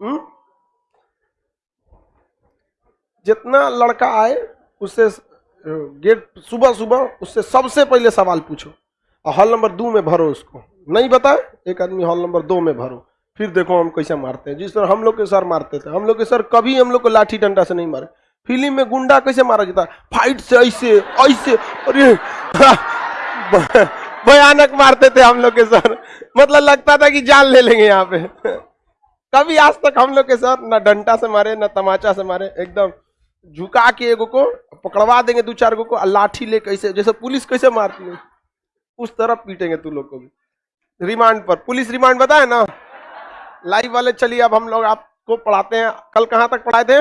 हम्म? जितना लड़का आए उससे गेट, सुबह सुबह उससे सबसे पहले सवाल पूछो। और हॉल नंबर दो में भरो उसको। नहीं बताए? एक आदमी हॉल नंबर दो में भरो। फिर देखो हम कैसे मारते हैं। जिस तरह हम लोग के सर मारते थे, हम लोग के सर कभी हम लोग को लाठी डंडा से नहीं मारे। फ़िल्म में गुंडा कैसे मारा जाता फाइट से, ऐसे ऐसे अरे भयानक मारते थे हम लोग के सर। मतलब लगता था कि जान ले लेंगे यहाँ पे। कभी आज तक हम लोग के सर ना डंटा से मारे, ना तमाचा से मारे, एकदम झुका के एगो को पकड़वा देंगे दो चार गो को लाठी ले कैसे जैसे पुलिस कैसे मारती है। उस तरह पीटेंगे तू लोग को भी। रिमांड पर। पुलिस रिमांड बताए ना? लाइव वाले, चलिए अब हम लोग आपको पढ़ाते हैं। कल कहाँ तक पढ़ाए थे?